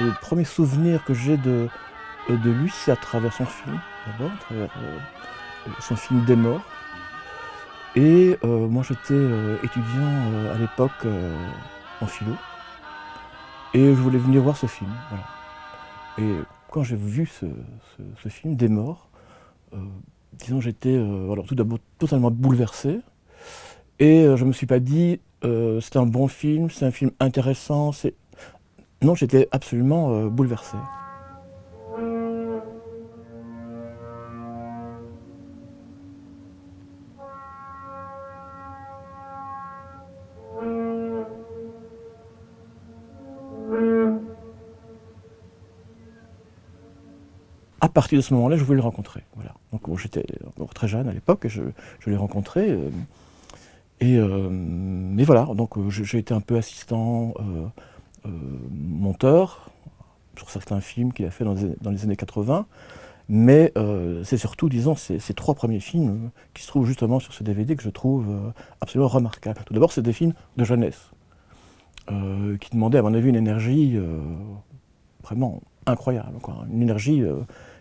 le premier souvenir que j'ai de, de lui, c'est à travers son film, d'abord, à travers son film Des morts. Et moi j'étais étudiant à l'époque en philo. Et je voulais venir voir ce film. Et quand j'ai vu ce, film, Des morts, euh, disons j'étais euh, tout d'abord totalement bouleversé. Et euh, je ne me suis pas dit, c'est un bon film, c'est un film intéressant. Non, j'étais absolument bouleversé. à partir de ce moment-là, je voulais le rencontrer. Voilà. Donc j'étais très jeune à l'époque, et je, l'ai rencontré. Euh, et, euh, mais voilà, donc euh, j'ai été un peu assistant, monteur, sur certains films qu'il a fait dans les, années 80. Mais c'est surtout, disons, ces, trois premiers films qui se trouvent justement sur ce DVD que je trouve absolument remarquables. Tout d'abord, c'est des films de jeunesse, qui demandaient, à mon avis, une énergie vraiment incroyable. Une énergie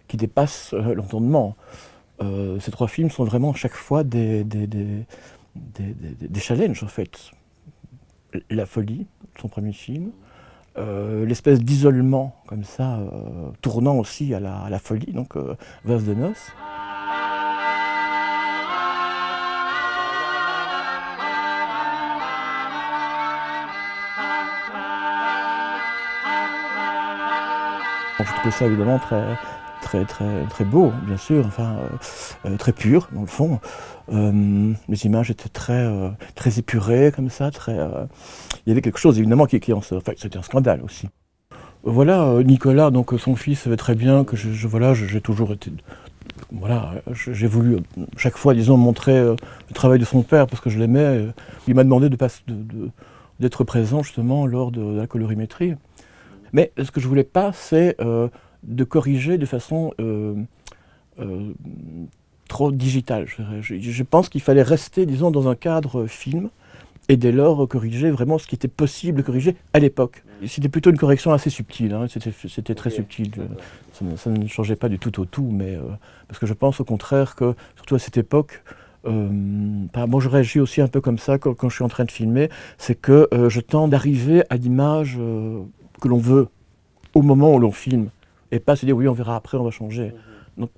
qui dépasse euh, l'entendement. Euh, ces trois films sont vraiment chaque fois des, des, challenges en fait. La folie, son premier film, euh, l'espèce d'isolement comme ça, tournant aussi à la, folie, donc Vase de noces. je trouve ça évidemment très, très, très, beau, bien sûr, enfin, euh, euh, très pur, dans le fond. Euh, les images étaient très, très épurées, comme ça, très... il y avait quelque chose, évidemment, qui, qui en Enfin, c'était un scandale aussi. Voilà, Nicolas, donc son fils, savait très bien que voilà, j'ai toujours été... Voilà, j'ai voulu chaque fois, disons, montrer le travail de son père parce que je l'aimais. Il m'a demandé d'être de, de, présent justement lors de, la colorimétrie. Mais ce que je voulais pas, c'est de corriger de façon euh, euh, trop digitale. Je, pense qu'il fallait rester, disons, dans un cadre film, et dès lors corriger vraiment ce qui était possible de corriger à l'époque. C'était plutôt une correction assez subtile, hein. c'était très subtil, ça ne, changeait pas du tout au tout, mais euh, parce que je pense au contraire que, surtout à cette époque, bah, moi je réagis aussi un peu comme ça quand, quand je suis en train de filmer, c'est que je tends d'arriver à l'image que l'on veut au moment où l'on filme et pas se dire oui on verra après, on va changer. Mhm. Donc,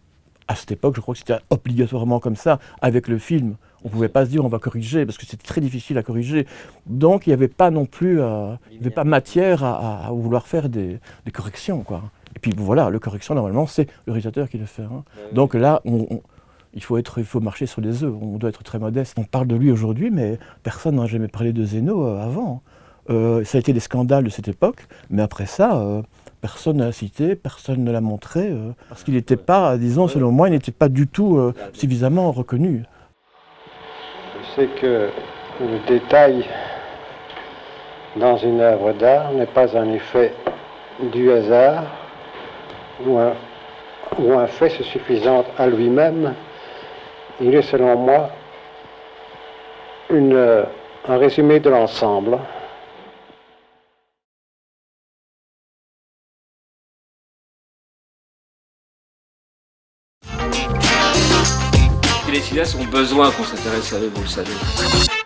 à cette époque, je crois que c'était obligatoirement comme ça, avec le film. On ne pouvait pas se dire on va corriger, parce que c'était très difficile à corriger. Donc il n'y avait pas non plus, euh, il avait pas matière à, vouloir faire des, corrections. Quoi. Et puis voilà, le correction, normalement, c'est le réalisateur qui le fait. Hein. Donc là, il, faut être, il faut marcher sur les œufs, on doit être très modeste. On parle de lui aujourd'hui, mais personne n'a jamais parlé de Zeno euh, avant. Euh, ça a été des scandales de cette époque, mais après ça, personne n'a cité, personne ne l'a montré, euh, parce qu'il n'était pas, disons, selon moi, il n'était pas du tout euh, suffisamment reconnu. Je sais que le détail dans une œuvre d'art n'est pas un effet du hasard ou un, ou un fait suffisant à lui-même. Il est, selon moi, une, un résumé de l'ensemble. Les cinéastes ont besoin qu'on s'intéresse à eux, vous le savez.